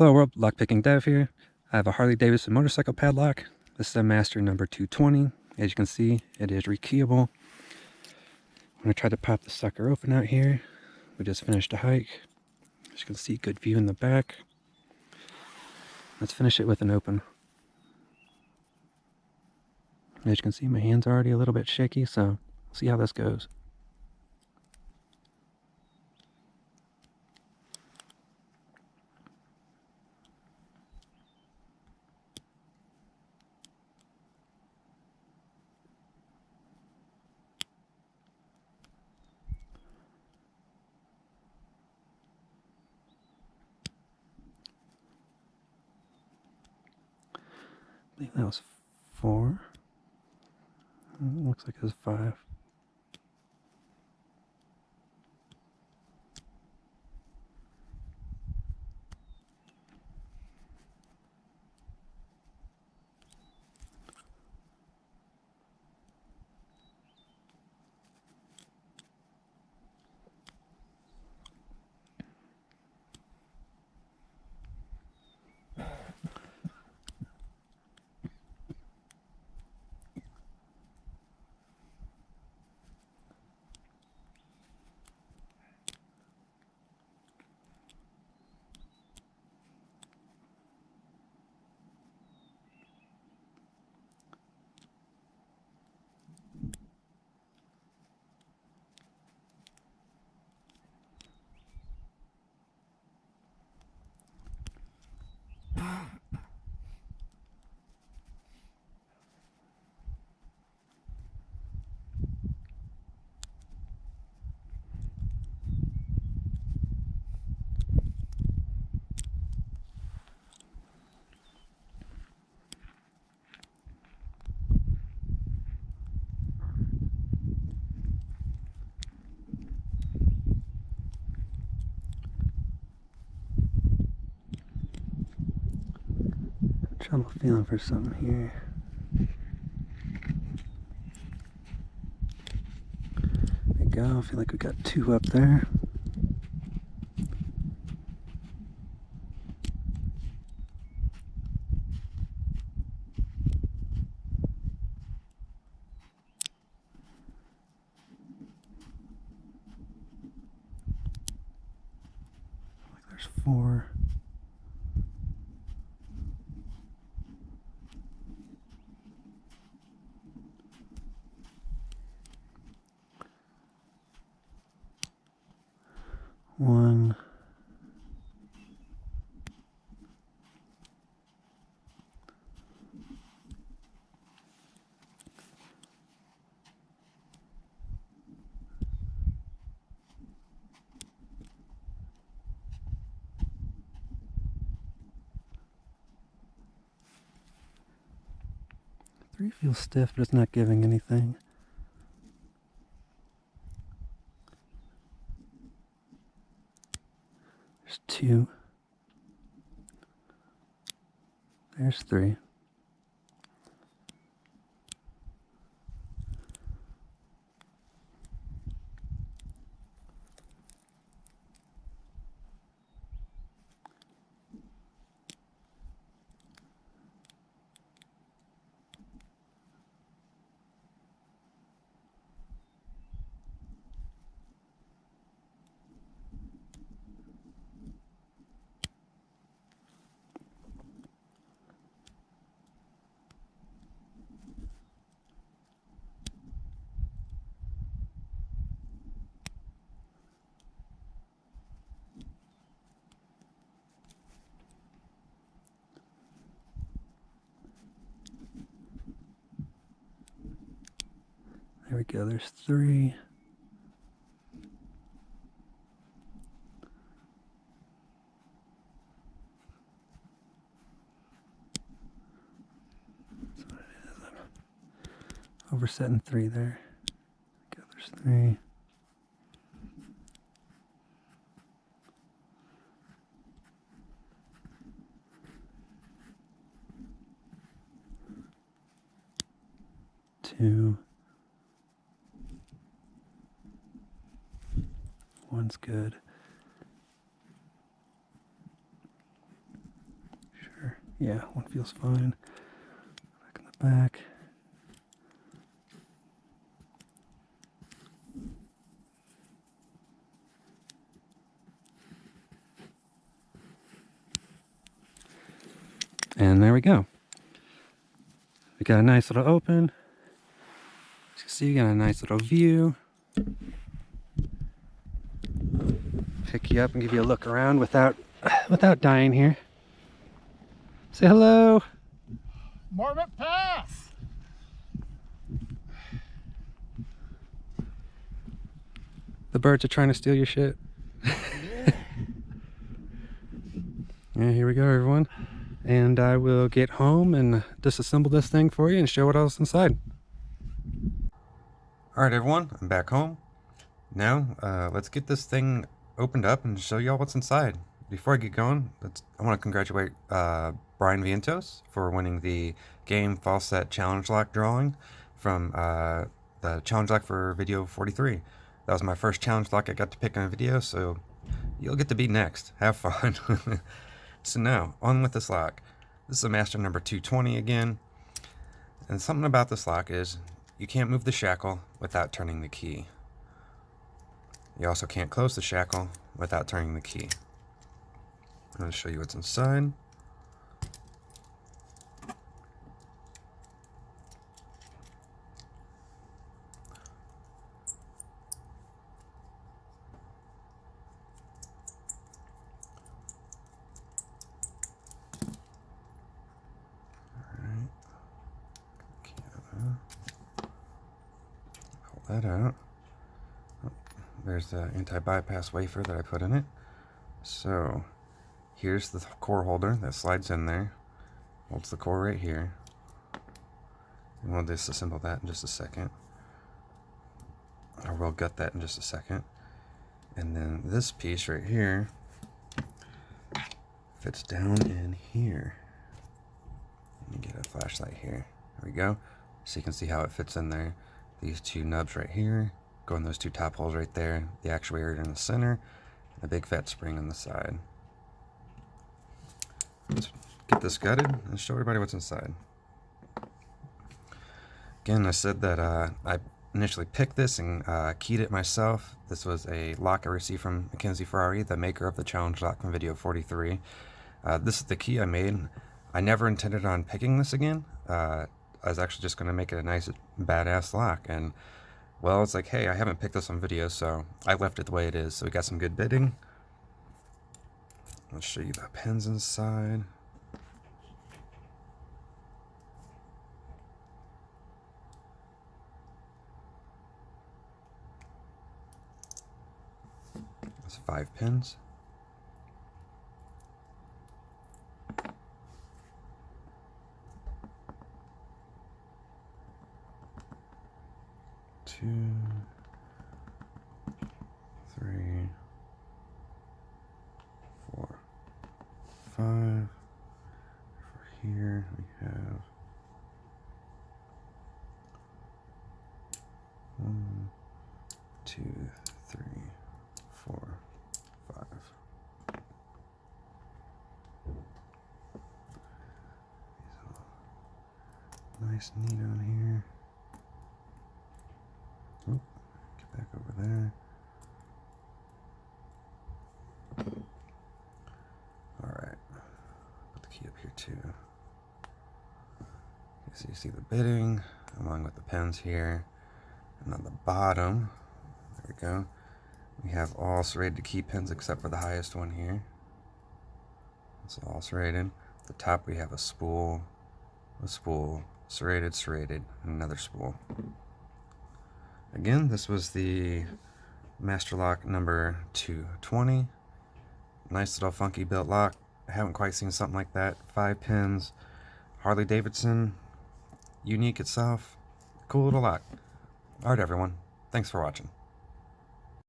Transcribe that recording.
Hello world, lockpicking dev here. I have a Harley Davidson motorcycle padlock. This is a master number 220. As you can see, it is rekeyable. I'm to try to pop the sucker open out here. We just finished a hike. As you can see, good view in the back. Let's finish it with an open. As you can see, my hand's are already a little bit shaky, so see how this goes. I think that was four. It looks like it was five. Trouble feeling for something here. There we go. I feel like we got two up there. There's four. one Three feels stiff, but it's not giving anything. There's two. There's three. We go, there's three. I'm oversetting three there. Go, there's three. Two. One's good. Sure. Yeah, one feels fine. Back in the back. And there we go. We got a nice little open. As you can see, you got a nice little view. Pick you up and give you a look around without without dying here. Say hello. Marmot Pass. The birds are trying to steal your shit. Yeah. Yeah, here we go, everyone. And I will get home and disassemble this thing for you and show what else inside. All right, everyone, I'm back home. Now, uh, let's get this thing opened up and show y'all what's inside. Before I get going, I want to congratulate uh, Brian Vientos for winning the game Falset Challenge Lock drawing from uh, the Challenge Lock for Video 43. That was my first challenge lock I got to pick on a video, so you'll get to be next. Have fun. so now, on with this lock. This is a master number 220 again. And something about this lock is you can't move the shackle without turning the key. You also can't close the shackle without turning the key. I'm going to show you what's inside. that out. There's the anti-bypass wafer that I put in it. So here's the core holder that slides in there. Holds the core right here. And we'll disassemble that in just a second. Or we'll gut that in just a second. And then this piece right here fits down in here. Let me get a flashlight here. There we go. So you can see how it fits in there these two nubs right here go in those two top holes right there the actuator in the center and a big fat spring on the side. Let's get this gutted and show everybody what's inside. Again I said that uh, I initially picked this and uh, keyed it myself. This was a lock I received from Mackenzie Ferrari the maker of the challenge lock from video 43 uh, this is the key I made. I never intended on picking this again. Uh, I was actually just going to make it a nice badass lock and well it's like hey I haven't picked this on video so I left it the way it is so we got some good bitting. Let's show you the pins inside. That's five pins five. For here we have one, two, three, four, five. Nice neat on here. Get back over there. Alright, put the key up here too. So you see the bitting along with the pins here. And on the bottom, there we go, we have all serrated key pins except for the highest one here. It's all serrated. At the top we have a spool, a spool, serrated, serrated, another spool. Again, this was the Master Lock number 220. Nice little funky built lock. I haven't quite seen something like that. Five pins. Harley Davidson. Unique itself. Cool little lock. Alright everyone. Thanks for watching.